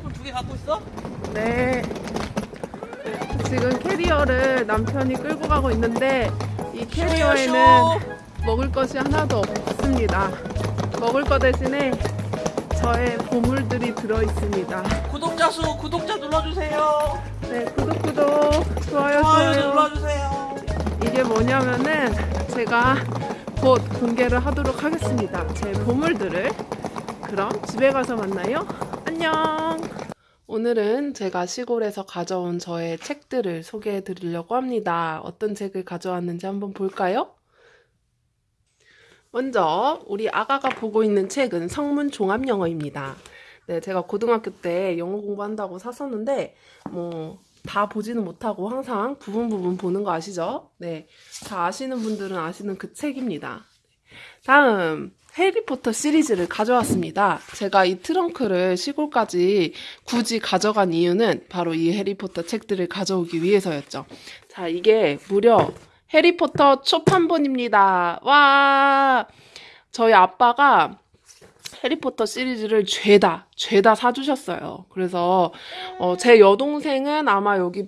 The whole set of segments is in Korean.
핸드폰 두 개 갖고 있어? 네. 지금 캐리어를 남편이 끌고 가고 있는데 이 캐리어에는 먹을 것이 하나도 없습니다. 먹을 것 대신에 저의 보물들이 들어 있습니다. 구독자 수 구독자 눌러주세요. 네, 구독 구독 좋아요 좋아요 좋아요. 눌러주세요. 이게 뭐냐면은 제가 곧 공개를 하도록 하겠습니다. 제 보물들을. 그럼 집에 가서 만나요. 안녕. 오늘은 제가 시골에서 가져온 저의 책들을 소개해 드리려고 합니다. 어떤 책을 가져왔는지 한번 볼까요? 먼저 우리 아가가 보고 있는 책은 성문 종합 영어입니다. 네, 제가 고등학교 때 영어 공부한다고 샀었는데 뭐 다 보지는 못하고 항상 부분 부분 보는 거 아시죠? 네, 다 아시는 분들은 아시는 그 책입니다. 다음 해리포터 시리즈를 가져왔습니다. 제가 이 트렁크를 시골까지 굳이 가져간 이유는 바로 이 해리포터 책들을 가져오기 위해서였죠. 자, 이게 무려 해리포터 초판본입니다. 와! 저희 아빠가 해리포터 시리즈를 죄다, 죄다 사주셨어요. 그래서, 어, 제 여동생은 아마 여기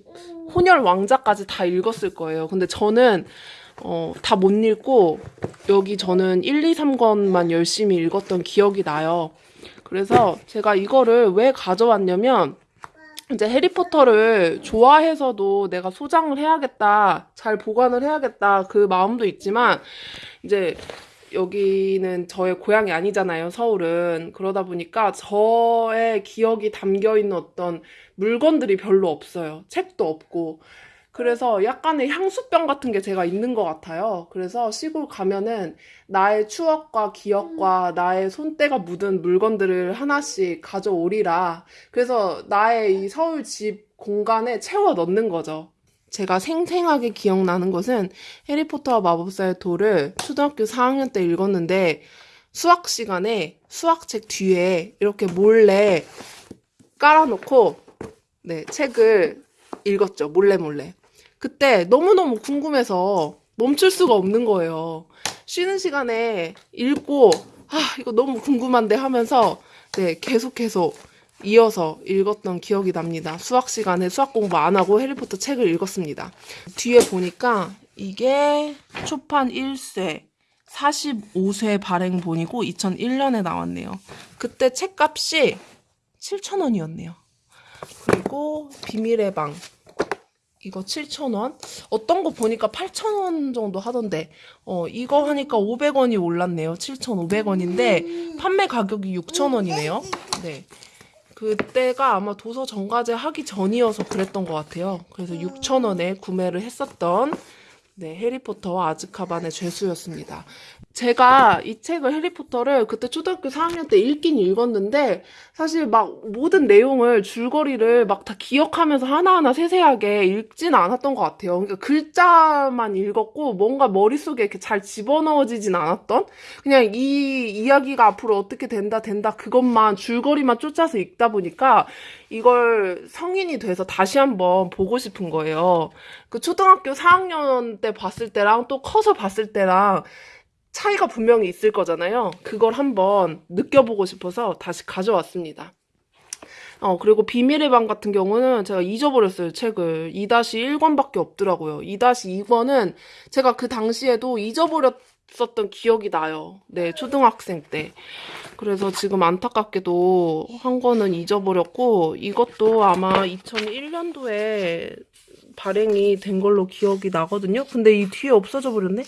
혼혈 왕자까지 다 읽었을 거예요. 근데 저는, 어, 다 못 읽고, 여기 저는 1, 2, 3권만 열심히 읽었던 기억이 나요. 그래서 제가 이거를 왜 가져왔냐면, 이제 해리포터를 좋아해서도 내가 소장을 해야겠다, 잘 보관을 해야겠다, 그 마음도 있지만, 이제 여기는 저의 고향이 아니잖아요, 서울은. 그러다 보니까 저의 기억이 담겨 있는 어떤 물건들이 별로 없어요. 책도 없고. 그래서 약간의 향수병 같은 게 제가 있는 것 같아요. 그래서 시골 가면은 나의 추억과 기억과 나의 손때가 묻은 물건들을 하나씩 가져오리라. 그래서 나의 이 서울 집 공간에 채워 넣는 거죠. 제가 생생하게 기억나는 것은 해리포터와 마법사의 돌을 초등학교 4학년 때 읽었는데 수학 시간에 수학책 뒤에 이렇게 몰래 깔아놓고 네, 책을 읽었죠. 몰래 몰래. 그때 너무너무 궁금해서 멈출 수가 없는 거예요. 쉬는 시간에 읽고 아, 이거 너무 궁금한데 하면서 네, 계속 계속 이어서 읽었던 기억이 납니다. 수학 시간에 수학 공부 안 하고 해리포터 책을 읽었습니다. 뒤에 보니까 이게 초판 1쇄 45쇄 발행본이고 2001년에 나왔네요. 그때 책값이 7,000원이었네요. 그리고 비밀의 방 이거 7,000원. 어떤 거 보니까 8,000원 정도 하던데, 어, 이거 하니까 500원이 올랐네요. 7,500원인데, 판매 가격이 6,000원이네요. 네. 그때가 아마 도서 정가제 하기 전이어서 그랬던 것 같아요. 그래서 6,000원에 구매를 했었던, 네, 해리포터와 아즈카반의 죄수였습니다. 제가 이 책을 해리포터를 그때 초등학교 4학년 때 읽긴 읽었는데 사실 막 모든 내용을 줄거리를 막 다 기억하면서 하나하나 세세하게 읽진 않았던 것 같아요. 그러니까 글자만 읽었고 뭔가 머릿속에 이렇게 잘 집어넣어지진 않았던 그냥 이 이야기가 앞으로 어떻게 된다 된다 그것만 줄거리만 쫓아서 읽다 보니까 이걸 성인이 돼서 다시 한번 보고 싶은 거예요. 그 초등학교 4학년 때 봤을 때랑 또 커서 봤을 때랑 차이가 분명히 있을 거잖아요. 그걸 한번 느껴보고 싶어서 다시 가져왔습니다. 어, 그리고 비밀의 방 같은 경우는 제가 잊어버렸어요, 책을. 2-1권밖에 없더라고요. 2-2권은 제가 그 당시에도 잊어버렸었던 기억이 나요. 네, 초등학생 때. 그래서 지금 안타깝게도 한 권은 잊어버렸고, 이것도 아마 2001년도에 발행이 된 걸로 기억이 나거든요. 근데 이 뒤에 없어져 버렸네?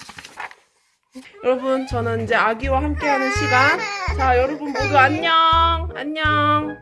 여러분, 저는 이제 아기와 함께하는 시간. 자, 여러분 모두 안녕! 안녕!